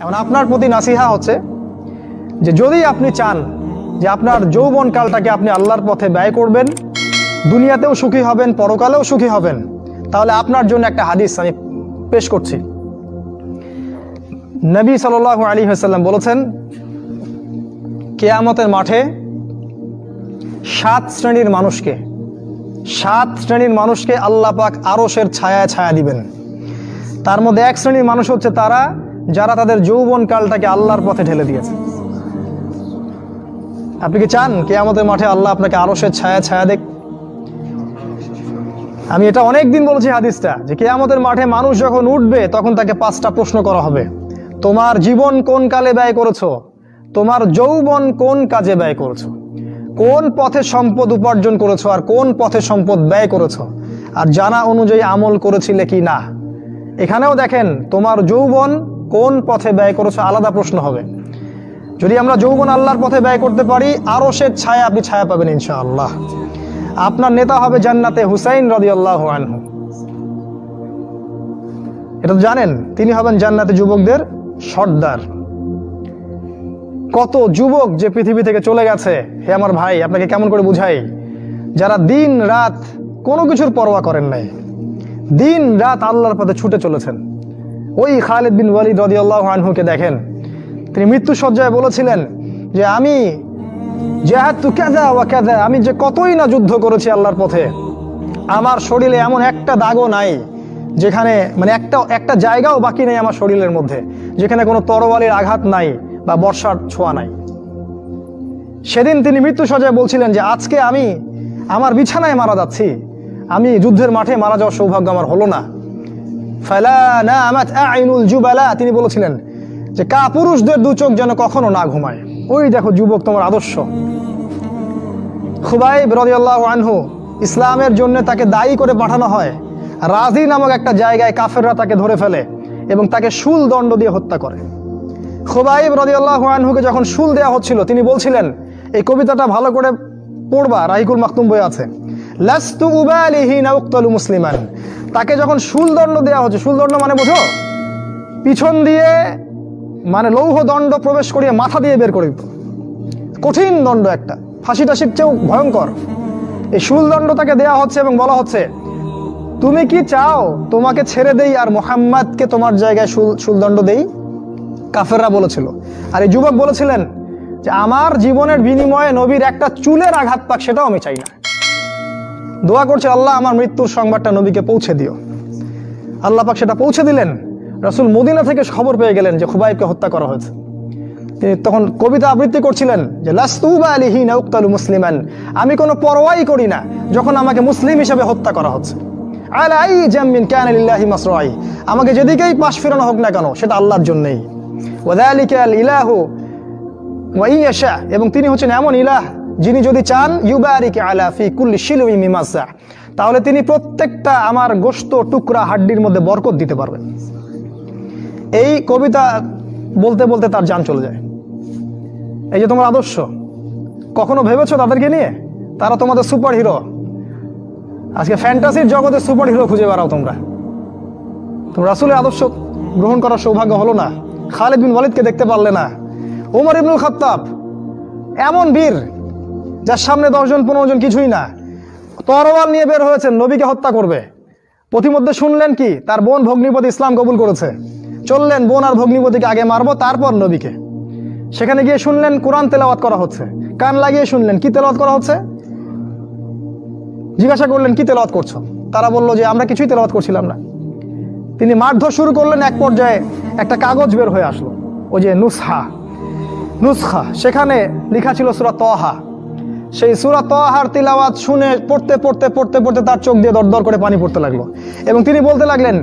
এখন আপনার প্রতি নাসিহা হচ্ছে যে যদি আপনি চান যে আপনার যৌবন কালটাকে আপনি আল্লাহর পথে ব্যয় করবেন, দুনিয়াতেও সুখী হবেন, পরকালেও সুখী হবেন, তাহলে আপনার জন্য একটা হাদিস আমি পেশ করছি। নবী সাল আলী হাসাল্লাম বলেছেন, কেয়ামতের মাঠে সাত শ্রেণির মানুষকে, সাত শ্রেণির মানুষকে আল্লাহ পাক আরসের ছায়া ছায়া দিবেন। তার মধ্যে এক শ্রেণির মানুষ হচ্ছে তারা যারা তাদের যৌবন কালটাকে আল্লাহর পথে ঢেলে দিয়েছে। আপনি কি চান কে আমাদের মাঠে আল্লাহ আপনাকে আরসের ছায়া ছায়া দেখ? আমি এটা অনেক দিন বলেছি হাদিসটা যে কে আমাদের মাঠে মানুষ যখন উঠবে, তখন তাকে পাঁচটা প্রশ্ন করা হবে। তোমার জীবন কোন কালে ব্যয় করেছ? তোমার যৌবন কোন কাজে ব্যয় করেছ? কোন পথে সম্পদ উপার্জন করেছ আর কোন পথে সম্পদ ব্যয় করেছ? আর জানা অনুযায়ী আমল করেছিলে কি না? এখানেও দেখেন, তোমার যৌবন কোন পথে ব্যয় করেছ আলাদা প্রশ্ন হবে। যদি আমরা যৌবন আল্লাহর পথে ব্যয় করতে পারি, আরও সে ছায়া আপনি ছায়া পাবেন ইনশাআল্লাহ। আপনার নেতা হবে জান্নাতে হুসাইন রদি আল্লাহ এটা তো জানেন, তিনি হবেন জান্নাতে যুবকদের সর্দার। কত যুবক যে পৃথিবী থেকে চলে গেছে, হে আমার ভাই, আপনাকে কেমন করে বুঝাই? যারা দিন রাত কোনো কিছুর পরোয়া করেন নাই, দিন রাত আল্লাহর পথে ছুটে চলেছেন। ওই খালেদ বিন ওয়ালিদ রদি আল্লাহ আনহুকে দেখেন। তিনি মৃত্যু সজ্জায় বলেছিলেন যে, আমি জেহাতু কেদা ওয়া কেদা আমি যে কতই না যুদ্ধ করেছি আল্লাহর পথে, আমার শরীরে এমন একটা দাগও নাই, যেখানে মানে একটা একটা জায়গাও বাকি নেই আমার শরীরের মধ্যে, যেখানে কোনো তরোয়ালের আঘাত নাই বা বর্ষার ছোঁয়া নাই। সেদিন তিনি মৃত্যু সজায় বলছিলেন যে, আজকে আমি আমার বিছানায় মারা যাচ্ছি। আমি যুদ্ধের মাঠে মারা যাওয়ার সৌভাগ্য আমার হলো না। তিনি বলেছিলেন যে কা পুরুষদের দু চোখ যেন কখনো না ঘুমায়। ওই দেখো যুবক তোমার আদর্শ। খুবাই রদিয়াল্লাহ আনহু ইসলামের জন্য তাকে দায়ী করে পাঠানো হয়। রাজি নামক একটা জায়গায় কাফেররা তাকে ধরে ফেলে এবং তাকে শুল দণ্ড দিয়ে হত্যা করে। খুবাইব রদিয়াল্লাহ আনহুকে যখন শুল দেওয়া হচ্ছিল, তিনি বলছিলেন, এই কবিতাটা ভালো করে পড়বা, রাহিকুল মাকতুম বই আছে। লাস্তু উবালিহি না উক্তলু মুসলিমান। তাকে যখন শুল দণ্ড দেওয়া হচ্ছে শুল দণ্ড মানে বোঝো? পিছন দিয়ে মানে লৌহ দণ্ড প্রবেশ করিয়ে মাথা দিয়ে বের করে দিত। কঠিন দণ্ড একটা। ফাঁসি টাসির চেয়েও ভয়ঙ্কর। এই শুলদণ্ড তাকে দেয়া হচ্ছে এবং বলা হচ্ছে, তুমি কি চাও তোমাকে ছেড়ে দেই আর মোহাম্মদকে তোমার জায়গায় শুল, শুলদণ্ড দেই? কাফেররা বলেছিল। আর এই যুবক বলেছিলেন যে, আমার জীবনের বিনিময়ে নবীর একটা চুলের আঘাত পাক, সেটাও আমি চাই না। দোয়া করছে, আল্লাহ আমার মৃত্যুর সংবাদটা নবীকে পৌঁছে দিও। আল্লাহ পাক সেটা পৌঁছে দিলেন। রসুল মদিনা থেকে খবর পেয়ে গেলেন যে খুবাইবকে হত্যা করা হয়েছে। তিনি তখন কবিতা আবৃত্তি করছিলেন যে লাস্তুবা আলিহি নাউক্তালু মুসলিমান। আমি কোনো পরোয়াই করি না যখন আমাকে মুসলিম হিসেবে হত্যা করা হচ্ছে। আলাই জামিন ক্যান লিল্লাহি মাসরাই। আমাকে যেদিকেই পাশ ফেরানো হোক না কেন, সেটা আল্লাহর জন্যই। ওয়াদালিকা আল ইলাহু ওয়া ইয়াশা। এবং তিনি হচ্ছেন এমন ইলাহ যিনি যদি চান, ইউবারিক আলা ফি কুল্লি শিলুই মিমাসা, তাহলে তিনি প্রত্যেকটা আমার গোস্ত, টুকরা, হাড্ডির মধ্যে বরকত দিতে পারবেন। এই কবিতা বলতে বলতে তার যান চলে যায়। এই যে তোমার আদর্শ, কখনো ভেবেছো তাদেরকে নিয়ে? তারা তোমাদের সুপার হিরো আজকে ফ্যান্টাসির জগতে সুপার হিরো খুঁজে বেড়াও তোমরা। তোমরা রাসুলের আদর্শ গ্রহণ করার সৌভাগ্য হলো না। খালিদ বিন ওয়ালিদকে দেখতে পারলে না। ওমর ইবনুল খাত্তাব, এমন বীর যার সামনে দশজন, পনেরো জন কিছুই না। তরোয়াল নিয়ে বের হয়েছেন নবীকে হত্যা করবে। প্রতিমধ্যে শুনলেন কি? তার বোন ভগ্নিপতি ইসলাম কবুল করেছে। চললেন, বোন আর ভগ্নিপতিকে আগে মারবো, তারপর নবীকে। সেখানে গিয়ে শুনলেন, কোরআন তেলাওয়াত করা হচ্ছে। কান লাগিয়ে শুনলেন, কি তেলাওয়াত করা হচ্ছে? জিজ্ঞাসা করলেন, কি তেলাওয়াত করছ? তারা বলল যে, আমরা কিছুই তেলাওয়াত করছিলাম না। তিনি মারধর শুরু করলেন, এক পর্যায়ে একটা কাগজ বের হয়ে আসলো। ওই যে নুসহা নুসখা, সেখানে লেখা ছিল সুরা তহা সেই সুরা তহার তিলাওয়াত শুনে পড়তে পড়তে পড়তে পড়তে তার চোখ দিয়ে দরদর করে পানি পড়তে লাগল। এবং তিনি বলতে লাগলেন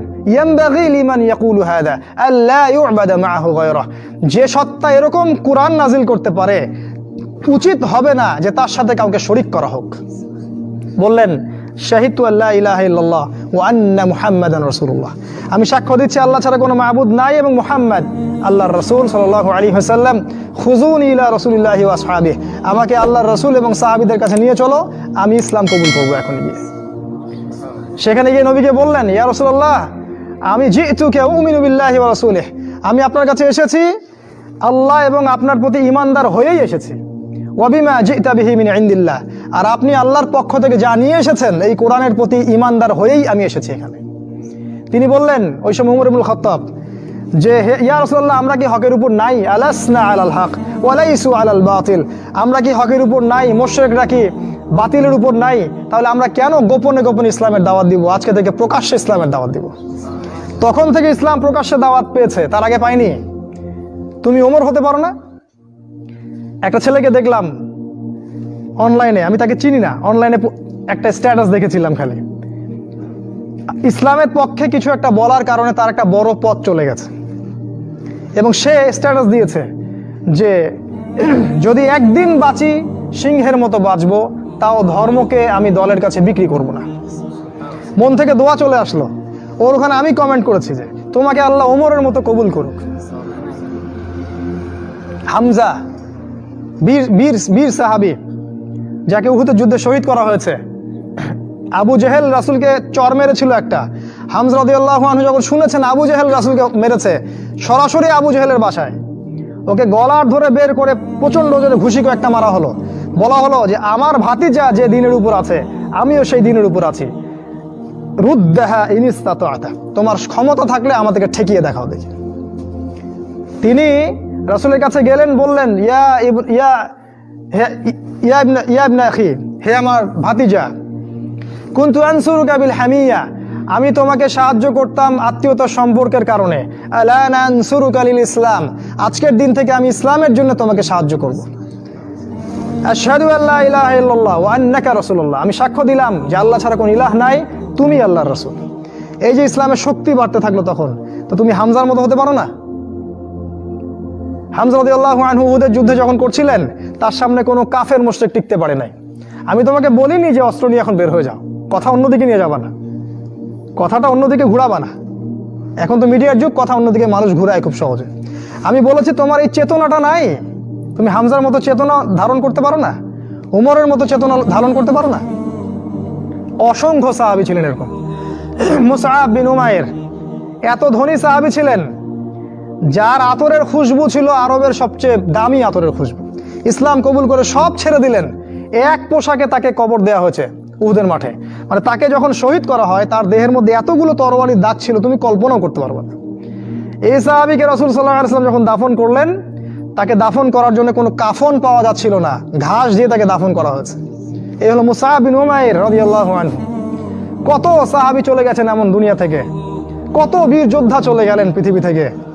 যে সত্তা এরকম কোরআন নাজিল করতে পারে, উচিত হবে না যে তার সাথে কাউকে শরিক করা হোক। বললেন শাহিদু আল্লাহ ইলাহা ওয়া আন্না মুহাম্মাদান রাসূলুল্লাহ। আমি সাক্ষ্য দিচ্ছি, আল্লাহ ছাড়া কোনো মাবুদ নাই এবং মুহাম্মদ আল্লাহর রসুল সাল্লাল্লাহু আলাইহি ওয়াসাল্লাম। খুজুন ইলা রাসূলিল্লাহি আসহাবিহি। আমাকে আল্লাহর রসুল এবং সাহাবীদের কাছে নিয়ে চলো, আমি ইসলাম কবুল করব এখন গিয়ে। সেখানে গিয়ে নবীকে বললেন, ইয়া রাসূলুল্লাহ, আমি জিতুকে উমিনু বিল্লাহি ওয়া রাসূলিহি। আমি আপনার কাছে এসেছি, আল্লাহ এবং আপনার প্রতি ইমানদার হয়েই এসেছি। ওয়াবিমা জিতা বিহি মিন ইন্দিল্লাহ। আর আপনি আল্লাহর পক্ষ থেকে যা নিয়ে এসেছেন, এই কোরআনের প্রতি ইমানদার হয়েই আমি এসেছি এখানে। তিনি বললেন, ওই সময় উমর ইবনুল খত্তাব, যে হে, ইয়া রাসূলুল্লাহ, আমরা কি হকের উপর নাই? আলাসনা আলাল হক, ওয়ালাইসু আলাল বাতিল। আমরা কি হকের উপর নাই? মুশরিকরা কি বাতিলের উপর নাই? তাহলে আমরা কেন গোপনে গোপনে ইসলামের দাওয়াত দিব? আজকে থেকে প্রকাশ্যে ইসলামের দাওয়াত দিব। তখন থেকে ইসলাম প্রকাশ্যে দাওয়াত পেয়েছে, তার আগে পাইনি তুমি ওমর হতে পারো না? একটা ছেলেকে দেখলাম অনলাইনে আমি তাকে চিনি না অনলাইনে একটা স্ট্যাটাস দেখেছিলাম খালি। ইসলামের পক্ষে কিছু একটা বলার কারণে তার একটা বড় পথ চলে গেছে। এবং সে স্ট্যাটাস দিয়েছে যে, যদি একদিন বাঁচি, সিংহের মতো বাঁচবো, তাও ধর্মকে আমি দলের কাছে বিক্রি করব না। মন থেকে দোয়া চলে আসলো। ওর ওখানে আমি কমেন্ট করেছি যে, তোমাকে আল্লাহ ওমরের মতো কবুল করুক। হামজা বীর বীর বীর সাহাবি, যাকে উহুদের যুদ্ধে শহীদ করা হয়েছে। আবু জেহেল রাসুলকে চর মেরেছিল একটা। হামজা রাদিয়াল্লাহু আনহু যখন শুনেছেন আবু জেহেল রাসুলকে মেরেছে, সরাসরি আবু জেহেলের বাসায়। ওকে গলার ধরে বের করে প্রচণ্ড জোরে ঘুষিকে একটা মারা হলো। বলা হলো যে, আমার ভাতিজা যে দিনের উপর আছে, আমিও সেই দিনের উপর আছি। রুদ্দাহা ইনিস্তাত আতা তোমার ক্ষমতা থাকলে আমাদেরকে ঠেকিয়ে দেখাও দেখি। তিনি রাসুলের কাছে গেলেন, বললেন, ইয়া ইয়া ইয়া ইয়া আখি, হে আমার ভাতিজা, কুন্তু আনসুরু কাবিল হামিয়া, আমি তোমাকে সাহায্য করতাম আত্মীয়তার সম্পর্কের কারণে। কালিল ইসলাম, আজকের দিন থেকে আমি ইসলামের জন্য তোমাকে সাহায্য করব। আমি সাক্ষ্য দিলাম যে আল্লাহ ছাড়া কোনো ইলাহ নাই, তুমি আল্লাহর রসুল। এই যে ইসলামের শক্তি বাড়তে থাকল তখন, তো তুমি হামজার মতো হতে পারো না? হামজা রাদিয়াল্লাহু আনহু উহুদের যুদ্ধে যখন করছিলেন, তার সামনে কোনো কাফের মুশরিক টিকতে পারে নাই। আমি তোমাকে বলিনি যে অস্ত্র নিয়ে এখন বের হয়ে যাও। কথা অন্যদিকে নিয়ে যাবা না। কথাটা অন্যদিকে ঘুরাবা না। এখন তো মিডিয়ার যুগ, কথা অন্যদিকে মানুষ ঘুরায় খুব সহজে। আমি বলেছি, তোমার এই চেতনাটা নাই। তুমি হামজার মতো চেতনা ধারণ করতে পারো না? উমরের মতো চেতনা ধারণ করতে পারো না? অসংখ্য সাহাবি ছিলেন এরকম। মুসাহাব বিন উমায়ের এত ধনী সাহাবি ছিলেন যার আতরের খুশবু ছিল আরবের সবচেয়ে দামি আতরের খুশবু। ইসলাম কবুল করে সব ছেড়ে দিলেন। এক পোশাকে তাকে কবর দেওয়া হয়েছে উহুদের মাঠে। মানে তাকে যখন শহীদ করা হয়, তার দেহের মধ্যে এতগুলো তরবারির দাগ ছিল, তুমি কল্পনাও করতে পারবে না। এই সাহাবিকে রসুল সাল্লাহ আসলাম যখন দাফন করলেন, তাকে দাফন করার জন্য কোনো কাফন পাওয়া যাচ্ছিল না। ঘাস দিয়ে তাকে দাফন করা হয়েছে। এই হলো মুসাহাব বিন উমাইর রাদিয়াল্লাহু কত সাহাবি চলে গেছেন এমন দুনিয়া থেকে। কত বীর যোদ্ধা চলে গেলেন পৃথিবী থেকে।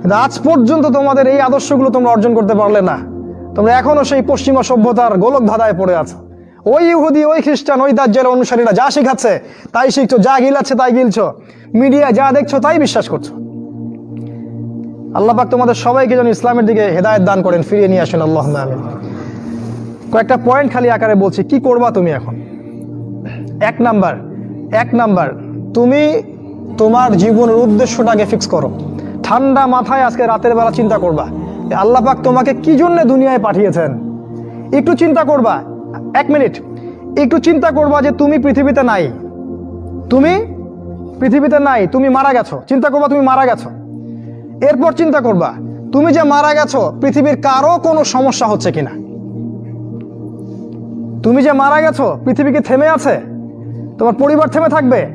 কিন্তু আজ পর্যন্ত তোমাদের এই আদর্শগুলো তোমরা অর্জন করতে পারলে না। তোমরা এখনও সেই পশ্চিমা সভ্যতার গোলক ধাঁধায় পড়ে আছো। ওই ইহুদি, ওই খ্রিস্টান, ওই দাজ্জাল, অনুসারীরা যা শেখাচ্ছে, তাই শিখছো, যা গিলাচ্ছে, তাই গিলছো। মিডিয়া যা দেখছ, তাই বিশ্বাস করছ। আল্লাহ পাক তোমাদের সবাইকে যেন ইসলামের দিকে হেদায়েত দান করেন, ফিরিয়ে নিয়ে আসেন আল্লাহ কয়েকটা পয়েন্ট খালি আকারে বলছি, কি করবা তুমি এখন? এক নাম্বার এক নাম্বার, তুমি তোমার জীবনের উদ্দেশ্যটাকে ফিক্স করো। ঠান্ডা মাথায় আজকে রাতের বেলা চিন্তা করবা। আল্লাহ পাক তোমাকে কি জন্য দুনিয়ায় পাঠিয়েছেন? একটু চিন্তা করবা। এক মিনিট। একটু চিন্তা করবা যে তুমি পৃথিবীতে নাই। তুমি পৃথিবীতে নাই, তুমি মারা গেছো। চিন্তা করবা তুমি মারা গেছো। এরপর চিন্তা করবা, তুমি যে মারা গেছো, পৃথিবীর কারও কোনো সমস্যা হচ্ছে কিনা? তুমি যে মারা গেছো, পৃথিবী কি থেমে আছে? তোমার পরিবার থেমে থাকবে?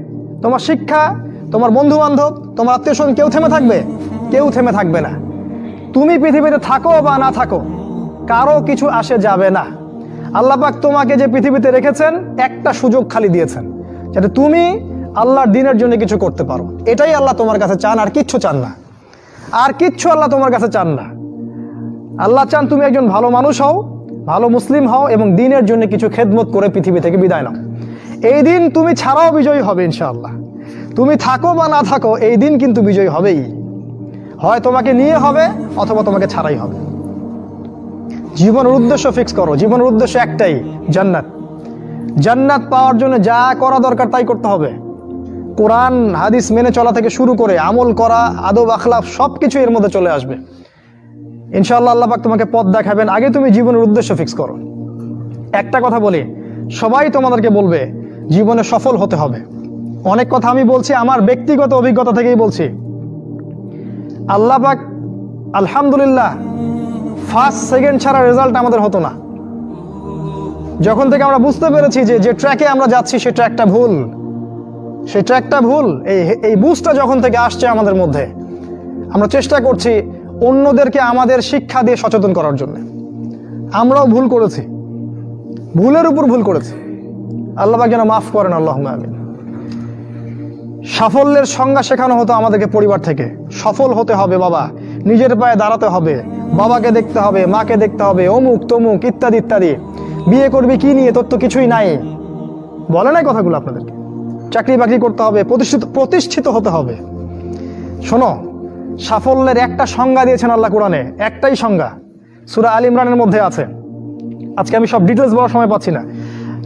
তোমার শিক্ষা, তোমার বন্ধু বান্ধব তোমার আত্মীয় স্বজন কেউ থেমে থাকবে? কেউ থেমে থাকবে না। তুমি পৃথিবীতে থাকো বা না থাকো, কারও কিছু আসে যাবে না। আল্লাহ পাক তোমাকে যে পৃথিবীতে রেখেছেন, একটা সুযোগ খালি দিয়েছেন, যাতে তুমি আল্লাহর দিনের জন্য কিছু করতে পারো। এটাই আল্লাহ তোমার কাছে চান, আর কিচ্ছু চান না। আর কিচ্ছু আল্লাহ তোমার কাছে চান না। আল্লাহ চান তুমি একজন ভালো মানুষ হও, ভালো মুসলিম হও, এবং দিনের জন্য কিছু খেদমত করে পৃথিবী থেকে বিদায় নাও। এই দিন তুমি ছাড়াও বিজয়ী হবে, ইনশাআল্লাহ। তুমি থাকো বা না থাকো, এই দিন কিন্তু বিজয়ী হবেই। হয় তোমাকে নিয়ে হবে অথবা তোমাকে ছাড়াই হবে। জীবনের উদ্দেশ্য ফিক্স করো। জীবনের উদ্দেশ্য একটাই, জান্নাত। জান্নাত পাওয়ার জন্য যা করা দরকার তাই করতে হবে। কোরআন, হাদিস মেনে চলা থেকে শুরু করে আমল করা, আদব, আখলাফ সব কিছু এর মধ্যে চলে আসবে। ইনশাআল্লাহ আল্লাহ পাক তোমাকে পথ দেখাবেন। আগে তুমি জীবনের উদ্দেশ্য ফিক্স করো। একটা কথা বলি, সবাই তোমাদেরকে বলবে, জীবনে সফল হতে হবে। অনেক কথা আমি বলছি, আমার ব্যক্তিগত অভিজ্ঞতা থেকেই বলছি। আল্লাহ পাক, আলহামদুলিল্লাহ ফার্স্ট সেকেন্ড ছাড়া রেজাল্ট আমাদের হতো না। যখন থেকে আমরা বুঝতে পেরেছি যে যে ট্র্যাকে আমরা যাচ্ছি সেই ট্র্যাকটা ভুল। সেই ট্র্যাকটা ভুল, এই এই বুঝটা যখন থেকে আসছে আমাদের মধ্যে, আমরা চেষ্টা করছি অন্যদেরকে আমাদের শিক্ষা দিয়ে সচেতন করার জন্য। আমরাও ভুল করেছি। ভুলের উপর ভুল করেছি। আল্লাহ যেন মাফ করেন আল্লাহ আমিন। সাফল্যের সংজ্ঞা শেখানো হতো আমাদেরকে পরিবার থেকে। সফল হতে হবে বাবা। নিজের পায়ে দাঁড়াতে হবে। বাবাকে দেখতে হবে, মাকে দেখতে হবে, অমুক, তমুক, ইত্যাদি ইত্যাদি। বিয়ে করবি, কি নিয়ে, তোর তো কিছুই নাই। বলে নাই কথাগুলো আপনাদেরকে। চাকরি বাকরি করতে হবে, প্রতিষ্ঠিত প্রতিষ্ঠিত হতে হবে। শোনো, সাফল্যের একটা সংজ্ঞা দিয়েছেন আল্লাহ কোরআনে। একটাই সংজ্ঞা। সুরা আল ইমরানের মধ্যে আছে। আজকে আমি সব ডিটেলস বলার সময় পাচ্ছি না।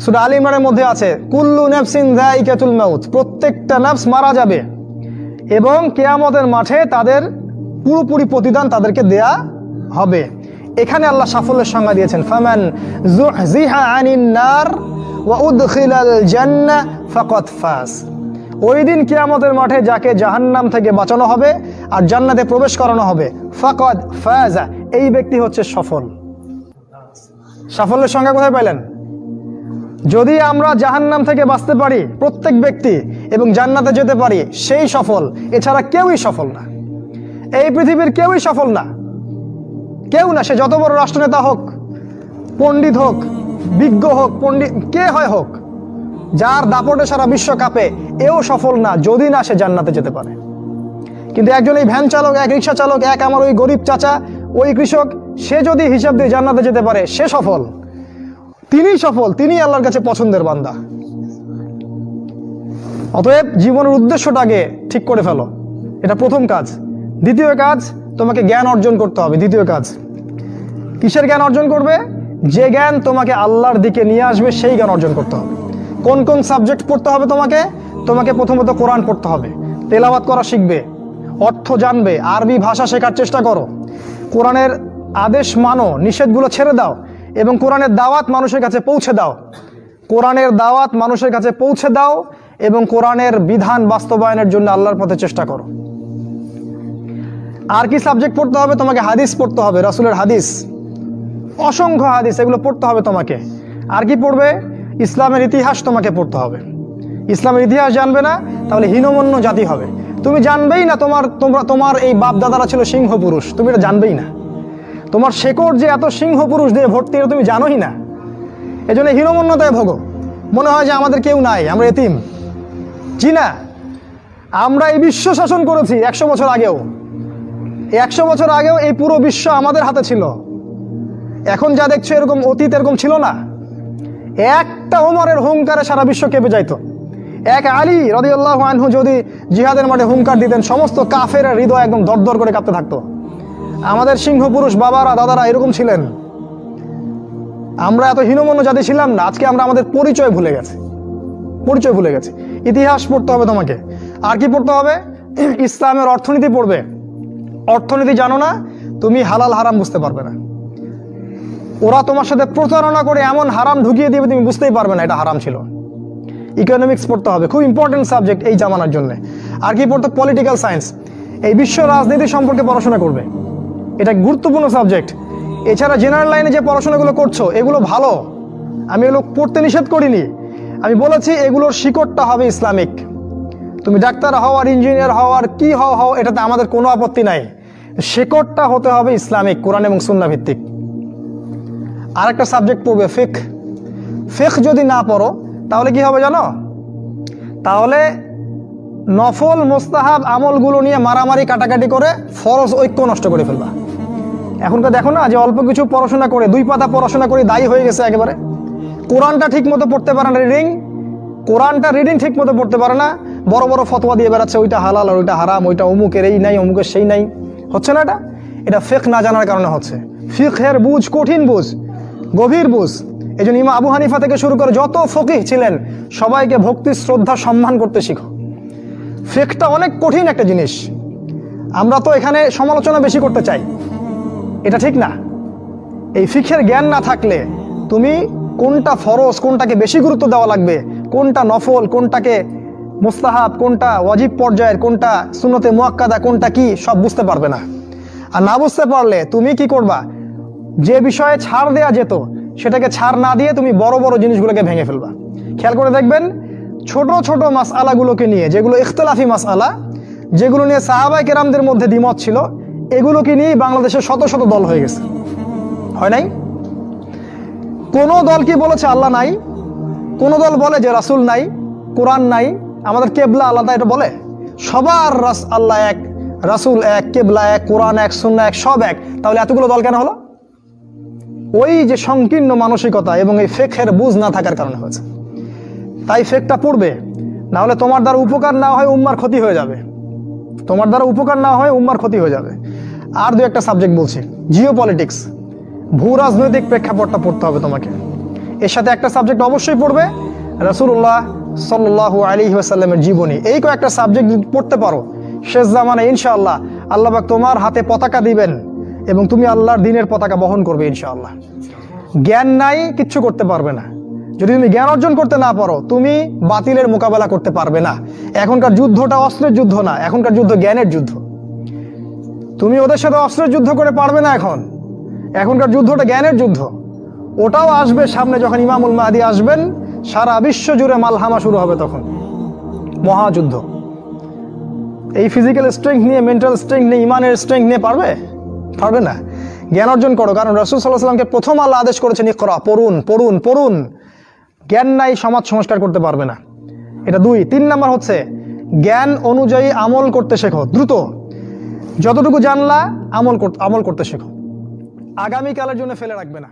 সুরা আল ইমরানের মধ্যে আছে, কুল্লু নাফসিন যায়িকাতুল মাউত, প্রত্যেকটা নাফস মারা যাবে। এবং কেয়ামতের মাঠে তাদের পুরোপুরি প্রতিদান তাদেরকে দেয়া হবে। এখানে আল্লাহ সাফল্যের সংজ্ঞা দিয়েছেন, ফামান যুহজিহা আনিন নার ওয়া উদখিলাল জান্নাহ ফাকাদ ফাজ। ওই দিন কিয়ামতের মাঠে যাকে জাহান্নাম থেকে বাঁচানো হবে আর জান্নাতে প্রবেশ করানো হবে, ফাকাদ ফাজা, এই ব্যক্তি হচ্ছে সফল। সাফল্যের সংজ্ঞা কোথায় পাইলেন? যদি আমরা জাহান্নাম থেকে বাঁচতে পারি, প্রত্যেক ব্যক্তি, এবং জান্নাতে যেতে পারি, সেই সফল। এছাড়া কেউই সফল না। এই পৃথিবীর কেউই সফল না। কেউ না, সে যত বড় রাষ্ট্রনেতা হোক, পণ্ডিত হোক, বিজ্ঞ হোক, পণ্ডিত, কে হয় হোক, যার দাপটে সারা বিশ্ব কাঁপে, এও সফল না, যদি না সে জান্নাতে যেতে পারে। কিন্তু একজন এই ভ্যান চালক, এক রিক্সা চালক, এক আমার ওই গরিব চাচা, ওই কৃষক, সে যদি হিসাব দিয়ে জান্নাতে যেতে পারে, সে সফল। তিনি সফল তিনি আল্লাহর কাছে পছন্দের বান্দা। অতএব জীবনের উদ্দেশ্যটাকে ঠিক করে ফেলো। এটা প্রথম কাজ। দ্বিতীয় কাজ, তোমাকে জ্ঞান অর্জন করতে হবে। দ্বিতীয় কাজ, কিসের জ্ঞান অর্জন করবে? যে জ্ঞান তোমাকে আল্লাহর দিকে নিয়ে আসবে, সেই জ্ঞান অর্জন করতে হবে। কোন কোন সাবজেক্ট পড়তে হবে তোমাকে? তোমাকে প্রথমত কোরআন পড়তে হবে। তেলাওয়াত করা শিখবে, অর্থ জানবে, আরবি ভাষা শেখার চেষ্টা করো। কোরআনের আদেশ মানো, নিষেধগুলো ছেড়ে দাও। এবং কোরআনের দাওয়াত মানুষের কাছে পৌঁছে দাও। কোরআনের দাওয়াত মানুষের কাছে পৌঁছে দাও এবং কোরআনের বিধান বাস্তবায়নের জন্য আল্লাহর পথে চেষ্টা করো। আর কি সাবজেক্ট পড়তে হবে? তোমাকে হাদিস পড়তে হবে, রাসুলের হাদিস। অসংখ্য হাদিস, এগুলো পড়তে হবে তোমাকে। আর কি পড়বে? ইসলামের ইতিহাস তোমাকে পড়তে হবে। ইসলামের ইতিহাস জানবে না, তাহলে হীনমন্য জাতি হবে। তুমি জানবেই না তোমার, তোমরা, তোমার এই বাপ দাদারা ছিল সিংহ পুরুষ তুমি এটা জানবেই না। তোমার শেকড় যে এত সিংহ পুরুষ দিয়ে ভর্তি, এটা তুমি জানোই না। এই জন্য হীনমন্যতায় ভোগো। মনে হয় যে আমাদের কেউ নাই, আমরা এতিম। জি না, আমরা এই বিশ্ব শাসন করেছি একশো বছর আগেও। একশো বছর আগেও এই পুরো বিশ্ব আমাদের হাতে ছিল। এখন যা দেখছ এরকম অতীত এরকম ছিল না। একটা ওমরের হুঙ্কারে সারা বিশ্ব কেঁপে যাইতো। এক আলী রদিউল্লাহ আনহু যদি জিহাদের মাঠে হুঙ্কার দিতেন, সমস্ত কাফের হৃদয় একদম দরদর করে কাঁপতে থাকতো। আমাদের সিংহ পুরুষ বাবারা, দাদারা এরকম ছিলেন। আমরা এত হীনমন্য জাতি ছিলাম না, আজকে আমরা আমাদের পরিচয় ভুলে গেছি। পরিচয় ভুলে গেছি। ইতিহাস পড়তে হবে তোমাকে। আর কি পড়তে হবে? ইসলামের অর্থনীতি পড়বে। অর্থনীতি জানো না, তুমি হালাল হারাম বুঝতে পারবে না। ওরা তোমার সাথে প্রতারণা করে এমন হারাম ঢুকিয়ে দিবে, তুমি বুঝতেই পারবে না এটা হারাম ছিল। ইকোনমিক্স পড়তে হবে, খুব ইম্পর্টেন্ট সাবজেক্ট এই জামানার জন্য। আর কি পড়তে পলিটিক্যাল সায়েন্স এই বিশ্ব রাজনীতি সম্পর্কে পড়াশোনা করবে। এটা গুরুত্বপূর্ণ সাবজেক্ট। এছাড়া জেনারেল লাইনে যে পড়াশোনাগুলো করছ, এগুলো ভালো। আমি এগুলো পড়তে নিষেধ করিনি। আমি বলেছি এগুলোর শিকড়টা হবে ইসলামিক। তুমি ডাক্তার হও আর ইঞ্জিনিয়ার হও আর কি হও হও, এটাতে আমাদের কোনো আপত্তি নাই। শেকড়টা হতে হবে ইসলামিক, কোরআন এবং সুন্না ভিত্তিক। আর একটা সাবজেক্ট পড়বে ফেক ফেক যদি না পড়ো, তাহলে কি হবে জানো? তাহলে নফল, মোস্তাহাব আমলগুলো নিয়ে মারামারি, কাটাকাটি করে ফরজ ঐক্য নষ্ট করে ফেলবা। এখনকার দেখো না যে অল্প কিছু পড়াশোনা করে, দুই পাতা পড়াশোনা করে দায়ী হয়ে গেছে একেবারে। কোরআনটা ঠিক মতো পড়তে পারে না রিডিং কোরআনটা রিডিং ঠিক মতো পড়তে পারে না। বড় বড় ফতোয়া দিয়ে বেড়াচ্ছে, ওইটা হালাল আর ওইটা হারাম, ওইটা অমুকের এই নাই, অমুকের সেই নাই। হচ্ছে না এটা? এটা ফেক না জানার কারণে হচ্ছে। ফিকের বুঝ কঠিন বুঝ, গভীর বুঝ। এই জন্য ইমা আবু হানিফা থেকে শুরু করে যত ফকিহ ছিলেন, সবাইকে ভক্তি, শ্রদ্ধা, সম্মান করতে শিখো। ফেকটা অনেক কঠিন একটা জিনিস। আমরা তো এখানে সমালোচনা বেশি করতে চাই। এটা ঠিক না। এই ফিখের জ্ঞান না থাকলে তুমি কোনটা ফরজ, কোনটাকে বেশি গুরুত্ব দেওয়া লাগবে, কোনটা নফল, কোনটাকে মুস্তাহাব, কোনটা ওয়াজিব পর্যায়ের, কোনটা সুন্নতে মোয়াক্কাদা, কোনটা কি, সব বুঝতে পারবে না। আর না বুঝতে পারলে তুমি কি করবা? যে বিষয়ে ছাড় দেয়া যেত, সেটাকে ছাড় না দিয়ে তুমি বড় বড় জিনিসগুলোকে ভেঙে ফেলবা। খেয়াল করে দেখবেন, ছোট ছোট মাস আলাগুলোকে নিয়ে, যেগুলো ইখতলাফি মাস আলা যেগুলো নিয়ে সাহাবাই কেরামদের মধ্যে দ্বিমত ছিল এগুলোকে নিয়েই বাংলাদেশের শত শত দল হয়ে গেছে। হয় নাই? কোনো দল কি বলেছে আল্লাহ নাই? কোনো দল বলে যে রাসূল নাই, কোরআন নাই, আমাদের কেবলা আলাদা এটা বলে? সবার রাস আল্লাহ এক, রাসুল এক, কেবলা এক, কোরআন এক সুন্না এক, সব এক। তাহলে এতগুলো দল কেন হলো? ওই যে সংকীর্ণ মানসিকতা এবং এই ফেকের বুঝ না থাকার কারণে হয়েছে। তাই ফেকটা পড়বে না হলে তোমার দ্বারা উপকার না হয় উম্মার ক্ষতি হয়ে যাবে। তোমার দ্বারা উপকার না হয় উম্মার ক্ষতি হয়ে যাবে। আর দু একটা সাবজেক্ট বলছি। জিও পলিটিক্স ভূ রাজনৈতিক প্রেক্ষাপটটা পড়তে হবে তোমাকে। এর সাথে একটা সাবজেক্ট অবশ্যই পড়বে রসুল্লাহ সাল্লাহ আলী ওয়াসাল্লামের জীবনী। এই কয়েকটা সাবজেক্ট পড়তে পারো, শেষ জামানে ইনশাআল্লাহ আল্লাহ পাক তোমার হাতে পতাকা দিবেন এবং তুমি আল্লাহর দিনের পতাকা বহন করবে ইনশাআল্লাহ। জ্ঞান নাই, কিচ্ছু করতে পারবে না। যদি তুমি জ্ঞান অর্জন করতে না পারো, তুমি বাতিলের মোকাবেলা করতে পারবে না। এখনকার যুদ্ধটা অস্ত্রের যুদ্ধ না, এখনকার যুদ্ধ জ্ঞানের যুদ্ধ। তুমি ওদের সাথে অস্ত্রের যুদ্ধ করে পারবে না এখন। এখনকার যুদ্ধটা জ্ঞানের যুদ্ধ। ওটাও আসবে সামনে যখন ইমামুল মাহাদি আসবেন, সারা বিশ্ব জুড়ে মালহামা শুরু হবে তখন। মহাযুদ্ধ। এই ফিজিক্যাল স্ট্রেংথ নিয়ে মেন্টাল স্ট্রেংথ নিয়ে, ইমানের স্ট্রেংথ নিয়ে পারবে? পারবে না। জ্ঞান অর্জন করো, কারণ রসুল সাল্লাহ সাল্লামকে প্রথম আল্লাহ আদেশ করেছেন, ইকরা, পড়ুন পড়ুন পড়ুন। জ্ঞান নাই, সমাজ সংস্কার করতে পারবে না। এটা দুই। তিন নাম্বার হচ্ছে, জ্ঞান অনুযায়ী আমল করতে শেখো। দ্রুত। যতটুকু জানলা আমল আমল করতে শেখো। আগামীকালের জন্য ফেলে রাখবে না।